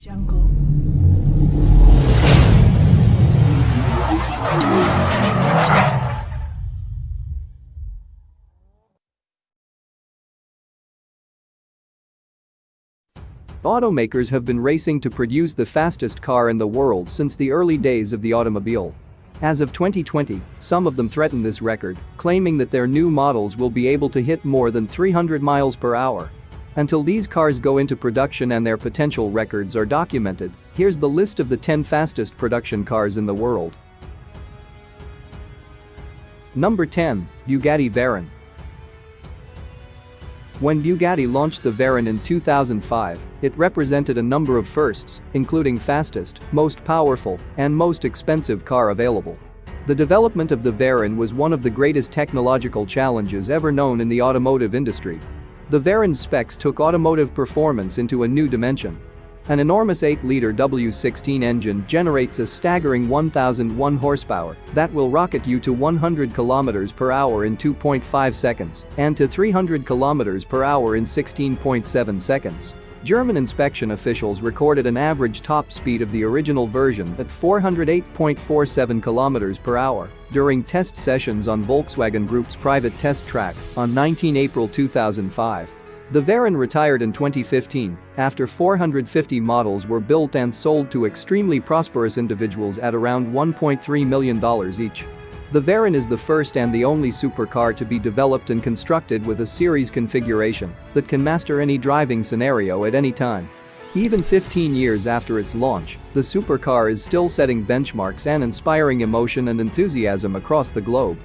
Jungle. Automakers have been racing to produce the fastest car in the world since the early days of the automobile. As of 2020, some of them threaten this record, claiming that their new models will be able to hit more than 300 miles per hour. Until these cars go into production and their potential records are documented, here's the list of the 10 fastest production cars in the world. Number 10, Bugatti Veyron. When Bugatti launched the Veyron in 2005, it represented a number of firsts, including fastest, most powerful, and most expensive car available. The development of the Veyron was one of the greatest technological challenges ever known in the automotive industry. The Veyron's specs took automotive performance into a new dimension. An enormous 8-liter W16 engine generates a staggering 1001 horsepower that will rocket you to 100 km per hour in 2.5 seconds and to 300 km per hour in 16.7 seconds. German inspection officials recorded an average top speed of the original version at 408.47 km per hour during test sessions on Volkswagen Group's private test track on 19 April 2005. The Veyron retired in 2015 after 450 models were built and sold to extremely prosperous individuals at around $1.3 million each. The Veyron is the first and the only supercar to be developed and constructed with a series configuration that can master any driving scenario at any time. Even 15 years after its launch, the supercar is still setting benchmarks and inspiring emotion and enthusiasm across the globe.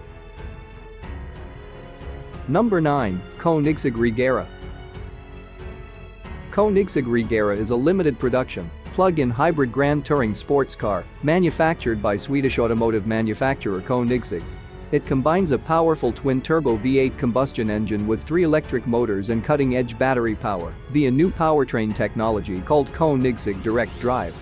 Number 9, Koenigsegg Regera. Koenigsegg Regera is a limited production, plug-in hybrid Grand Touring sports car manufactured by Swedish automotive manufacturer Koenigsegg. It combines a powerful twin-turbo V8 combustion engine with three electric motors and cutting-edge battery power via new powertrain technology called Koenigsegg Direct Drive.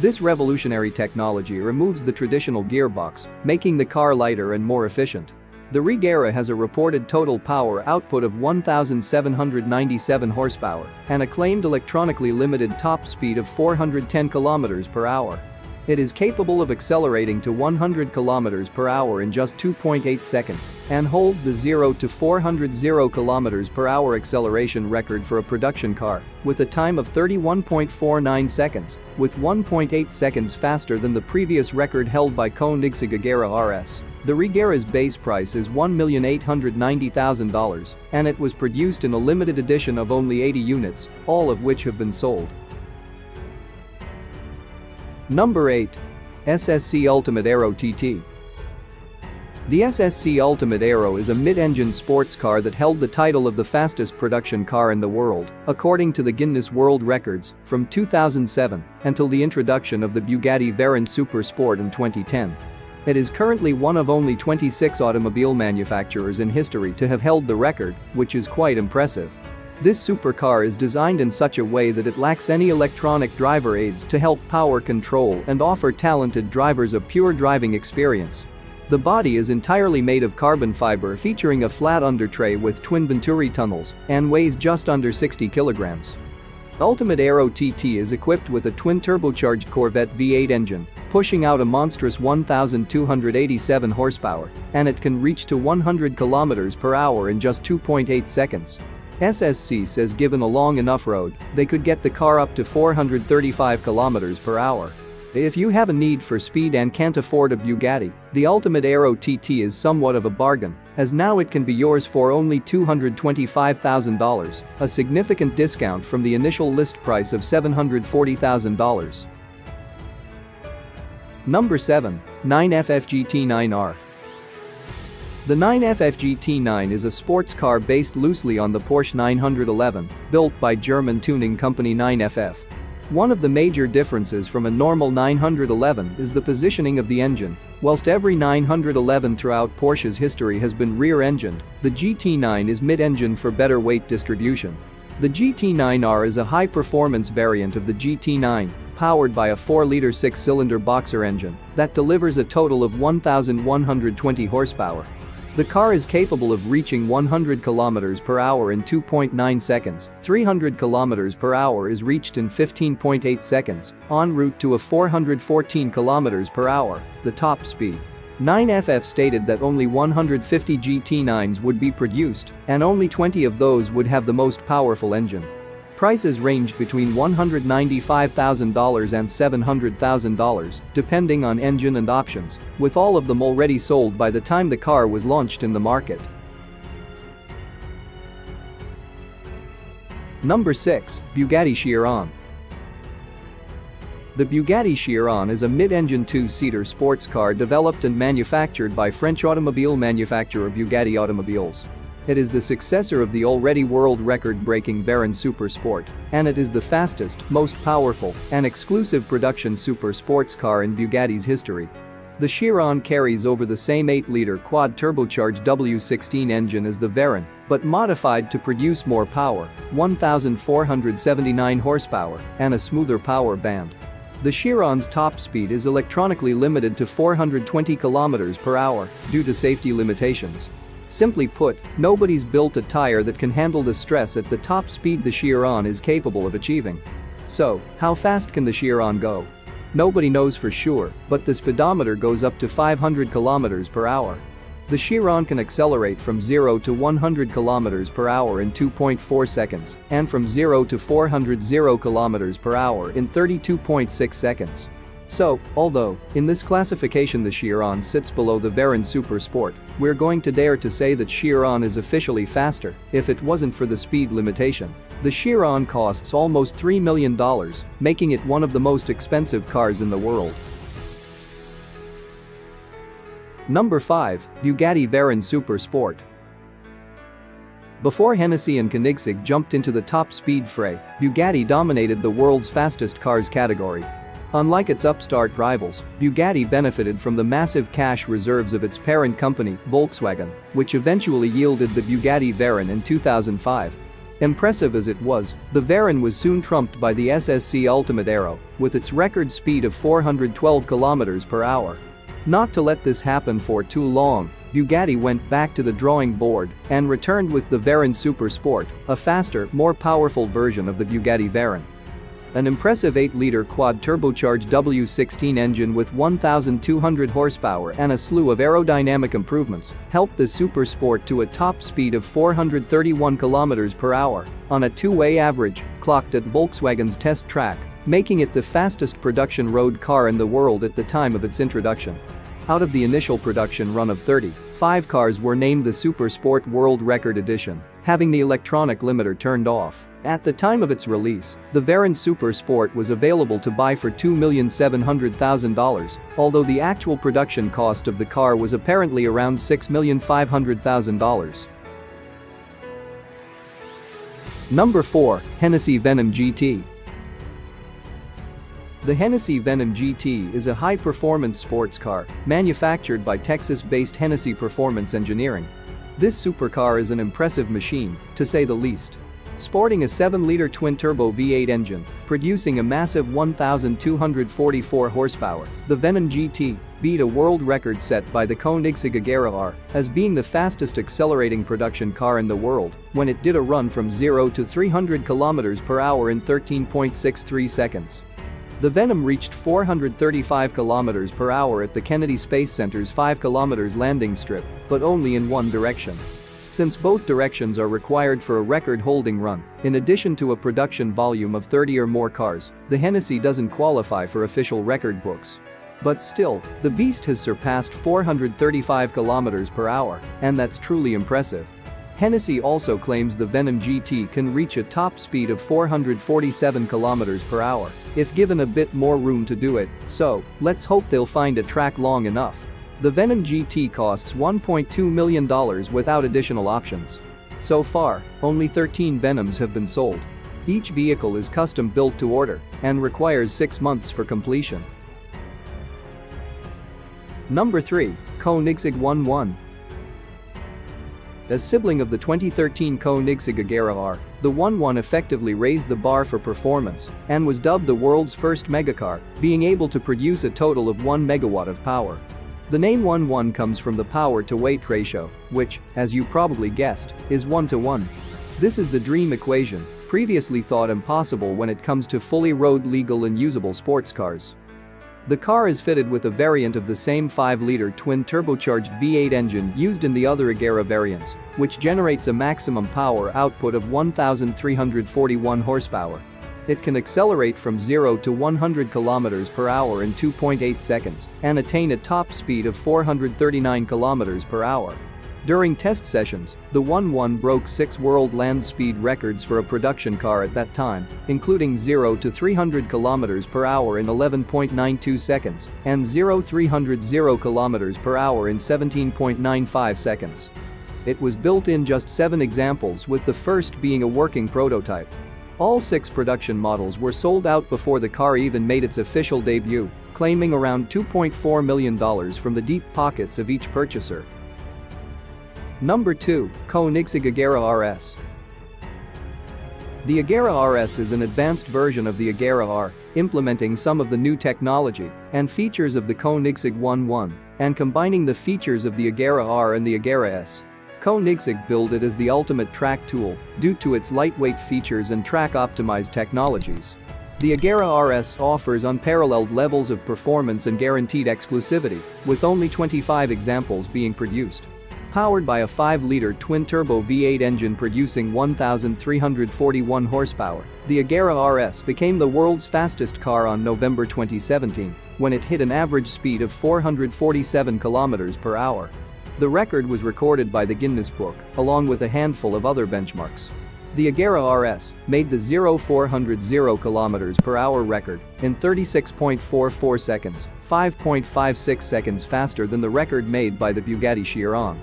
This revolutionary technology removes the traditional gearbox, making the car lighter and more efficient. The Regera has a reported total power output of 1,797 horsepower and a claimed electronically limited top speed of 410 km per hour. It is capable of accelerating to 100 km per hour in just 2.8 seconds and holds the 0 to 400 km per hour acceleration record for a production car with a time of 31.49 seconds, with 1.8 seconds faster than the previous record held by Koenigsegg Agera RS. The Regera's base price is $1,890,000 and it was produced in a limited edition of only 80 units, all of which have been sold. Number 8. SSC Ultimate Aero TT. The SSC Ultimate Aero is a mid-engine sports car that held the title of the fastest production car in the world, according to the Guinness World Records, from 2007 until the introduction of the Bugatti Veyron Super Sport in 2010. It is currently one of only 26 automobile manufacturers in history to have held the record, which is quite impressive. This supercar is designed in such a way that it lacks any electronic driver aids to help power control and offer talented drivers a pure driving experience. The body is entirely made of carbon fiber featuring a flat undertray with twin Venturi tunnels and weighs just under 60 kilograms. Ultimate Aero TT is equipped with a twin-turbocharged Corvette V8 engine, pushing out a monstrous 1,287 horsepower, and it can reach to 100 km per hour in just 2.8 seconds. SSC says given a long enough road, they could get the car up to 435 km per hour. If you have a need for speed and can't afford a Bugatti, the Ultimate Aero TT is somewhat of a bargain, as now it can be yours for only $225,000, a significant discount from the initial list price of $740,000. Number 7. 9FF GT9R the 9FF GT9 is a sports car based loosely on the Porsche 911, built by German tuning company 9FF. One of the major differences from a normal 911 is the positioning of the engine. Whilst every 911 throughout Porsche's history has been rear-engined, the GT9 is mid-engine for better weight distribution. The GT9R is a high-performance variant of the GT9, powered by a 4-liter 6-cylinder boxer engine that delivers a total of 1,120 horsepower. The car is capable of reaching 100 km per hour in 2.9 seconds, 300 km per hour is reached in 15.8 seconds, en route to a 414 km per hour, the top speed. 9FF stated that only 150 GT9s would be produced, and only 20 of those would have the most powerful engine. Prices ranged between $195,000 and $700,000, depending on engine and options, with all of them already sold by the time the car was launched in the market. Number 6, Bugatti Chiron. The Bugatti Chiron is a mid-engine two-seater sports car developed and manufactured by French automobile manufacturer Bugatti Automobiles. It is the successor of the already world record-breaking Veyron Super Sport, and it is the fastest, most powerful, and exclusive production super sports car in Bugatti's history. The Chiron carries over the same 8-liter quad-turbocharged W16 engine as the Veyron, but modified to produce more power, 1,479 horsepower, and a smoother power band. The Chiron's top speed is electronically limited to 420 km per hour due to safety limitations. Simply put, nobody's built a tire that can handle the stress at the top speed the Chiron is capable of achieving. So, how fast can the Chiron go? Nobody knows for sure, but the speedometer goes up to 500 km per hour. The Chiron can accelerate from 0 to 100 km per hour in 2.4 seconds and from 0 to 400 km per hour in 32.6 seconds. So, although, in this classification the Chiron sits below the Veyron Super Sport, we're going to dare to say that Chiron is officially faster if it wasn't for the speed limitation. The Chiron costs almost $3 million, making it one of the most expensive cars in the world. Number 5, Bugatti Veyron Super Sport. Before Hennessy and Koenigsegg jumped into the top speed fray, Bugatti dominated the world's fastest cars category Unlike its upstart rivals, Bugatti benefited from the massive cash reserves of its parent company, Volkswagen, which eventually yielded the Bugatti Veyron in 2005. Impressive as it was, the Veyron was soon trumped by the SSC Ultimate Aero, with its record speed of 412 km per hour. Not to let this happen for too long, Bugatti went back to the drawing board and returned with the Veyron Super Sport, a faster, more powerful version of the Bugatti Veyron. An impressive 8-liter quad-turbocharged W16 engine with 1,200 horsepower and a slew of aerodynamic improvements helped the Super Sport to a top speed of 431 km per hour on a two-way average clocked at Volkswagen's test track, making it the fastest production road car in the world at the time of its introduction. Out of the initial production run of 30, five cars were named the Super Sport World Record Edition, having the electronic limiter turned off. At the time of its release, the Veyron Super Sport was available to buy for $2,700,000, although the actual production cost of the car was apparently around $6,500,000. Number 4, Hennessy Venom GT. The Hennessy Venom GT is a high-performance sports car manufactured by Texas-based Hennessy Performance Engineering. This supercar is an impressive machine, to say the least. Sporting a 7-liter twin-turbo V8 engine, producing a massive 1,244 horsepower, the Venom GT beat a world record set by the Koenigsegg Agera R as being the fastest accelerating production car in the world when it did a run from 0 to 300 km per hour in 13.63 seconds. The Venom reached 435 km per hour at the Kennedy Space Center's 5 km landing strip, but only in one direction. Since both directions are required for a record-holding run, in addition to a production volume of 30 or more cars, the Hennessy doesn't qualify for official record books. But still, the beast has surpassed 435 km per hour, and that's truly impressive. Hennessy also claims the Venom GT can reach a top speed of 447 km per hour if given a bit more room to do it, so let's hope they'll find a track long enough. The Venom GT costs $1.2 million without additional options. So far, only 13 Venoms have been sold. Each vehicle is custom built to order and requires 6 months for completion. Number 3, Koenigsegg 11. As sibling of the 2013 Koenigsegg Agera R, the 11 effectively raised the bar for performance and was dubbed the world's first megacar, being able to produce a total of 1 megawatt of power. The name 1-1 comes from the power to weight ratio, which, as you probably guessed, is 1 to 1. This is the dream equation, previously thought impossible when it comes to fully road legal and usable sports cars. The car is fitted with a variant of the same 5-liter twin-turbocharged V8 engine used in the other Agera variants, which generates a maximum power output of 1,341 horsepower. It can accelerate from 0 to 100 km per hour in 2.8 seconds and attain a top speed of 439 km per hour. During test sessions, the 1-1 broke six world land speed records for a production car at that time, including 0 to 300 km per hour in 11.92 seconds and 0 300 km per hour in 17.95 seconds. It was built in just seven examples with the first being a working prototype. All six production models were sold out before the car even made its official debut, claiming around $2.4 million from the deep pockets of each purchaser. Number 2. Koenigsegg Agera RS The Agera RS is an advanced version of the Agera R, implementing some of the new technology and features of the Koenigsegg 1.1 and combining the features of the Agera R and the Agera S. Koenigsegg billed it as the ultimate track tool due to its lightweight features and track-optimized technologies. The Agera RS offers unparalleled levels of performance and guaranteed exclusivity, with only 25 examples being produced. Powered by a 5-liter twin-turbo V8 engine producing 1,341 horsepower, the Agera RS became the world's fastest car on November 2017 when it hit an average speed of 447 km per hour. The record was recorded by the Guinness Book, along with a handful of other benchmarks. The Agera RS made the 0 400 km per hour record in 36.44 seconds, 5.56 seconds faster than the record made by the Bugatti Chiron.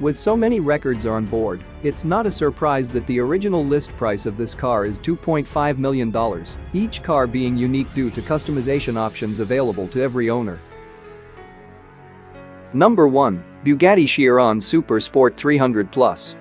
With so many records on board, it's not a surprise that the original list price of this car is $2.5 million, each car being unique due to customization options available to every owner. Number 1. Bugatti Chiron Super Sport 300 Plus.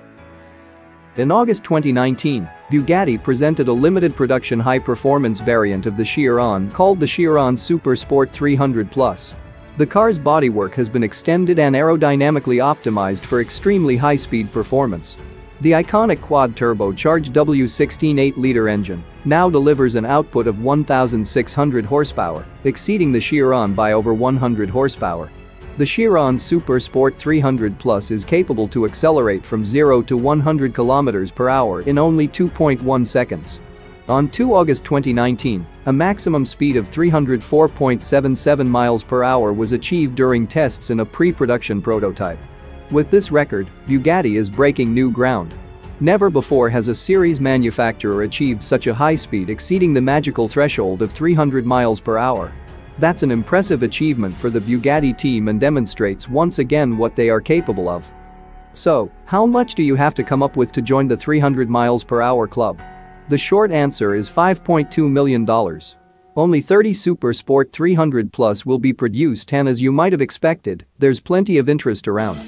In August 2019, Bugatti presented a limited production high-performance variant of the Chiron called the Chiron Super Sport 300 Plus. The car's bodywork has been extended and aerodynamically optimized for extremely high-speed performance. The iconic quad-turbocharged W16 8-liter engine now delivers an output of 1,600 horsepower, exceeding the Chiron by over 100 horsepower. The Chiron Super Sport 300 Plus is capable to accelerate from 0 to 100 km per hour in only 2.1 seconds. On 2 August 2019, a maximum speed of 304.77 miles per hour was achieved during tests in a pre-production prototype. With this record, Bugatti is breaking new ground. Never before has a series manufacturer achieved such a high speed exceeding the magical threshold of 300 miles per hour. That's an impressive achievement for the Bugatti team and demonstrates once again what they are capable of. So, how much do you have to come up with to join the 300 miles per hour club? The short answer is $5.2 million. Only 30 Super Sport 300 Plus will be produced and as you might have expected, there's plenty of interest around.